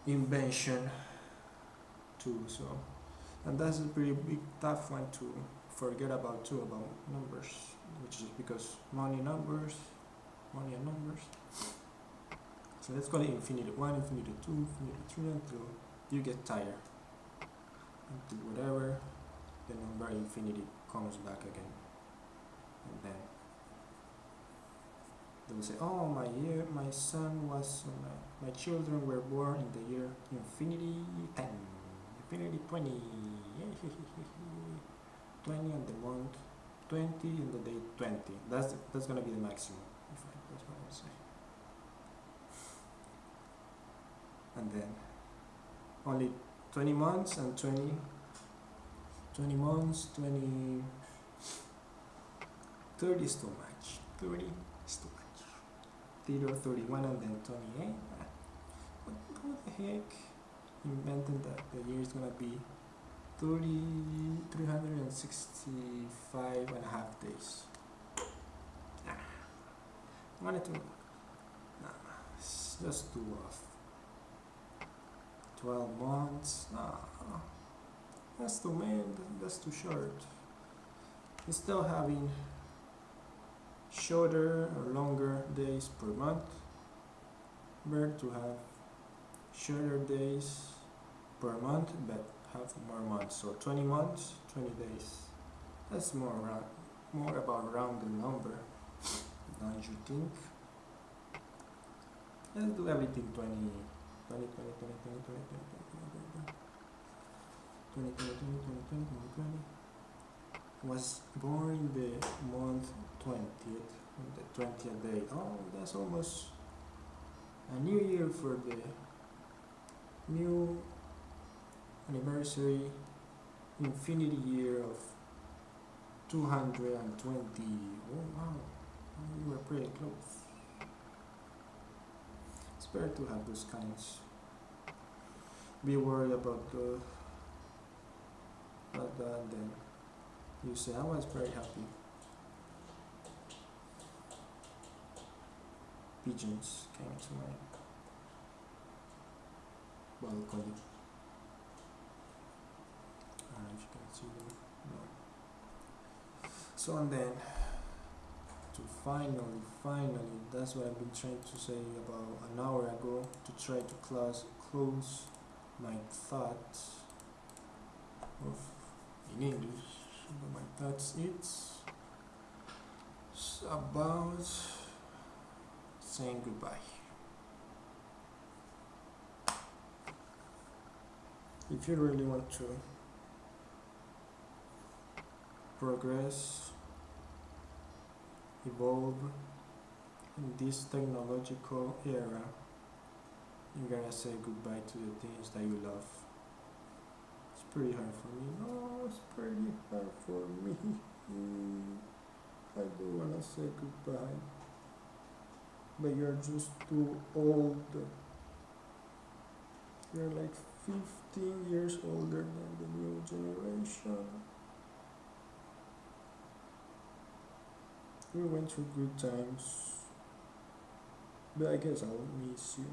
invention too so. And that's a pretty big tough one to forget about too about numbers which is because money numbers money and numbers. So let's call it infinity 1 infinity 2 infinity 3 until you get tired. Until whatever the number infinity comes back again. And then they will say oh my year my son was my, my children were born in the year infinity 10 infinity 20 20 on the month 20 and the day 20 that's that's gonna be the maximum. If I, that's what I would say. And then only 20 months and 20 20 months 20 30 is too much. 30 is too much. 30 31 and then 28 ah, what, what the heck? Invented that the year is gonna be 30 365 and a half days. Nah. I wanted to nah, just too off 12 months nah. That's too man that's too short. Instead having shorter or longer days per month. Better to have shorter days per month but have more months so 20 months 20 days that's more round, more about rounded number don't you think let's do everything 20 20 20 20 20 20 20 20 20 20 20 20 20 20 was born the month 20th the 20th day oh that's almost a new year for the new anniversary infinity year of 220 oh wow you were pretty close. It's better to have those kinds. Be worried about the that and then you say I was very happy. Pigeons came to my balcony I No. So and then to finally, finally, that's what I've been trying to say about an hour ago to try to close close my thoughts of in English. But my thoughts it's about saying goodbye. If you really want to progress, evolve in this technological era, you're gonna say goodbye to the things that you love. It's pretty hard for me. No, it's pretty hard for me. I do wanna say goodbye. but you're just too old. You're like 15 years older than the new generation. We went through good times, but I guess I'll miss you.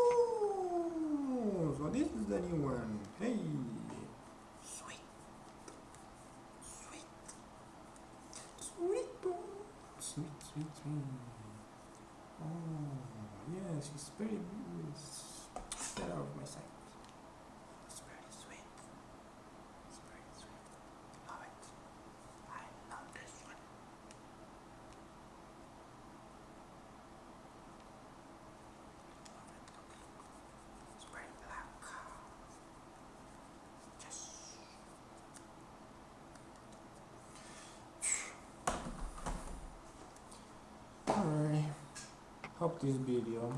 Oh, so this is the new one. Hey, sweet, sweet, sweet, boy. sweet, sweet, sweet. Oh, yeah, she's very good. Get out of my sight. It's very sweet. It's very sweet. Love it. I love this one. Love it. It's very black. Yes. Alright. Hope this video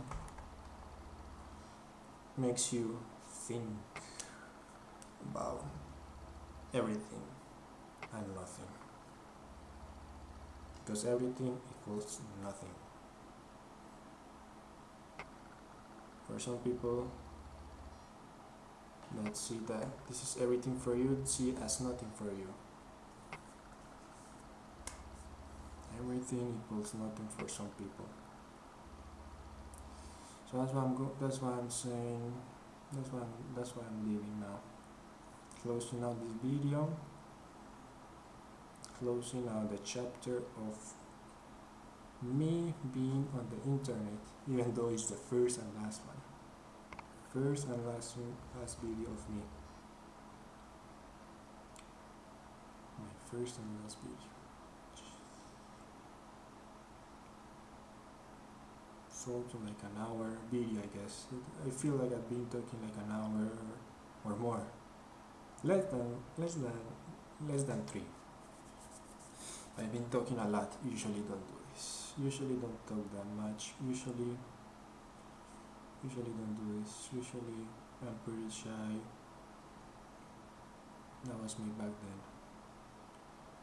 makes you think about everything and nothing. Because everything equals nothing. For some people that see that this is everything for you, see it as nothing for you. Everything equals nothing for some people. So that's why I'm go- that's why I'm saying that's why I'm that's why I'm leaving now. Closing out this video. Closing out the chapter of me being on the internet, even though it's the first and last one. First and last last video of me. My first and last video. Something like an hour video, I guess. I feel like I've been talking like an hour or more. Less than less than less than three. I've been talking a lot. Usually don't do this. Usually don't talk that much. Usually usually don't do this. Usually I'm pretty shy. That was me back then.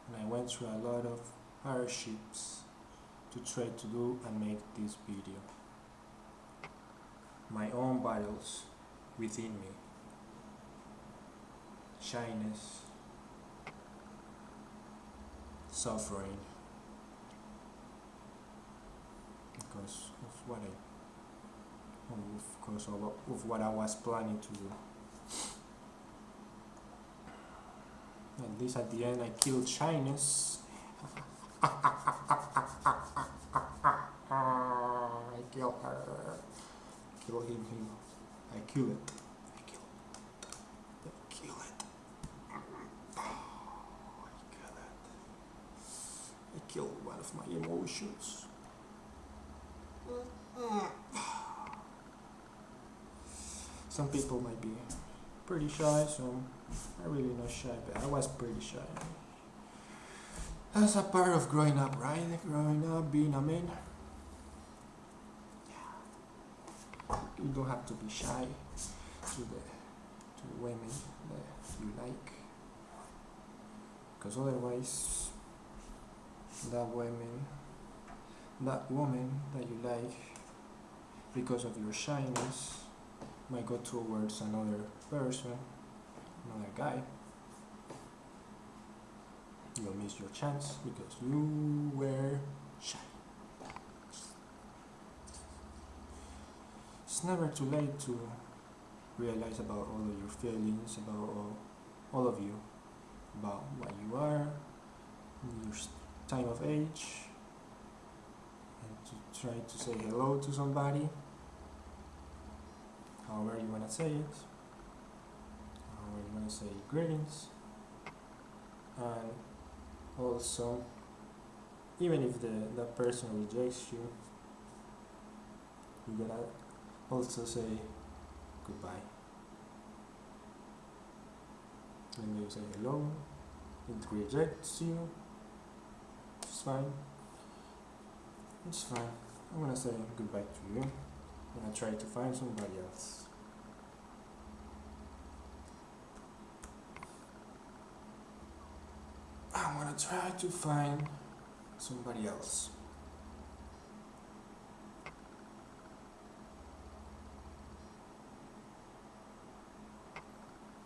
And I went through a lot of hardships to try to do and make this video. My own battles within me. Shyness, suffering because of what I of course of, what I was planning to do. At least at the end I killed shyness. Kill her. Kill him, him. I kill it. I kill it. I kill it. I kill. I killed one of my emotions. Some people might be pretty shy, so I'm really not shy, but I was pretty shy. That's a part of growing up, right? Growing up, being a man. You don't have to be shy to the to women that you like, because otherwise, that woman, that woman that you like, because of your shyness, might go towards another person, another guy you'll miss your chance because you were shy. It's never too late to realize about all of your feelings, about all, all of you, about what you are, your time of age, and to try to say hello to somebody, however you want to say it, however you want to say greetings, and also even if the that person rejects you you gotta also say goodbye. And you say hello, it rejects you, it's fine, it's fine. I'm gonna say goodbye to you, I'm gonna try to find somebody else. I'm gonna try to find somebody else.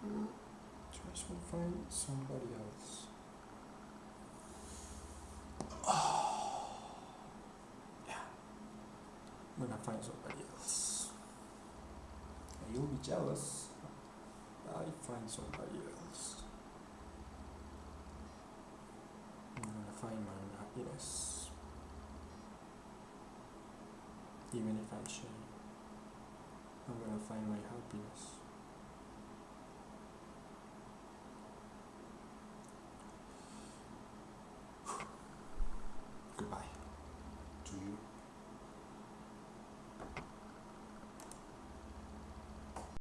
Mm, Try to find somebody else. Oh, yeah. I'm gonna find somebody else. And you'll be jealous. I find somebody else. I'm gonna find my own happiness. Even if I'm shy, I'm gonna find my happiness.